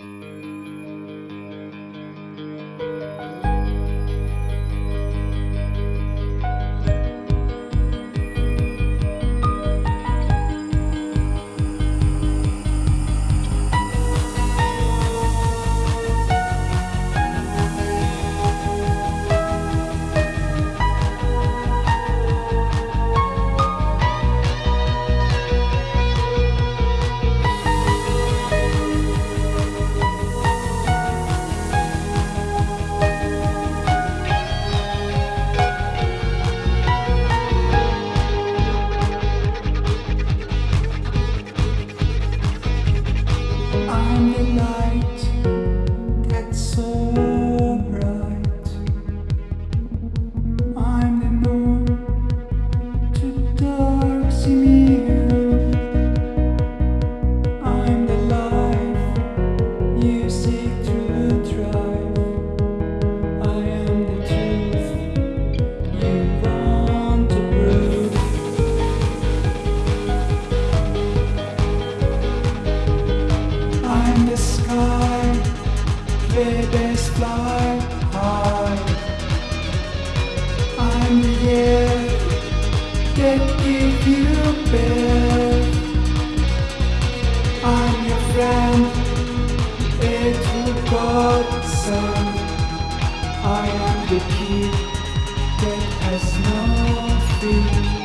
I'm babies fly high. I'm the air that give you breath. I'm your friend, a God son. I am the key that has no fear.